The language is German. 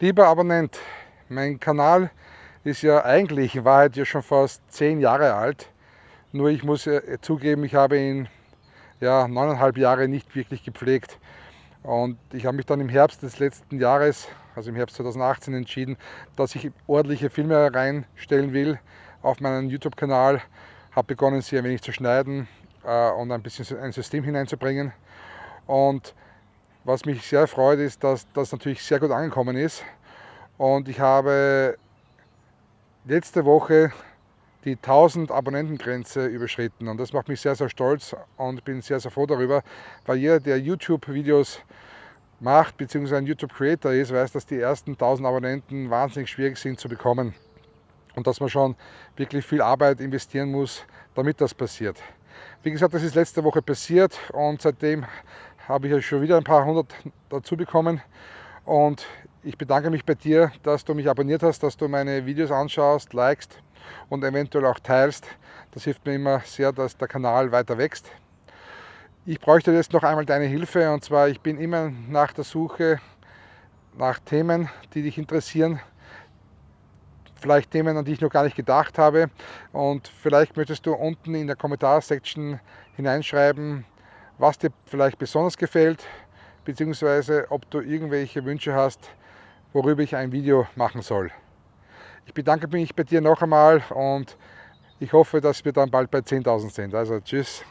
Lieber Abonnent, mein Kanal ist ja eigentlich in Wahrheit ja schon fast zehn Jahre alt. Nur ich muss zugeben, ich habe ihn ja neuneinhalb Jahre nicht wirklich gepflegt. Und ich habe mich dann im Herbst des letzten Jahres, also im Herbst 2018, entschieden, dass ich ordentliche Filme reinstellen will auf meinen YouTube-Kanal. Habe begonnen, sie ein wenig zu schneiden äh, und ein bisschen ein System hineinzubringen. Und was mich sehr freut, ist, dass das natürlich sehr gut angekommen ist. Und ich habe letzte Woche die 1000 Abonnentengrenze überschritten und das macht mich sehr, sehr stolz und bin sehr, sehr froh darüber, weil jeder, der YouTube-Videos macht bzw. ein YouTube-Creator ist, weiß, dass die ersten 1000 Abonnenten wahnsinnig schwierig sind zu bekommen und dass man schon wirklich viel Arbeit investieren muss, damit das passiert. Wie gesagt, das ist letzte Woche passiert und seitdem habe ich ja schon wieder ein paar hundert dazu bekommen. Und ich bedanke mich bei dir, dass du mich abonniert hast, dass du meine Videos anschaust, likest und eventuell auch teilst. Das hilft mir immer sehr, dass der Kanal weiter wächst. Ich bräuchte jetzt noch einmal deine Hilfe und zwar, ich bin immer nach der Suche nach Themen, die dich interessieren. Vielleicht Themen, an die ich noch gar nicht gedacht habe. Und vielleicht möchtest du unten in der Kommentarsektion hineinschreiben, was dir vielleicht besonders gefällt, beziehungsweise ob du irgendwelche Wünsche hast, worüber ich ein Video machen soll. Ich bedanke mich bei dir noch einmal und ich hoffe, dass wir dann bald bei 10.000 sind. Also tschüss.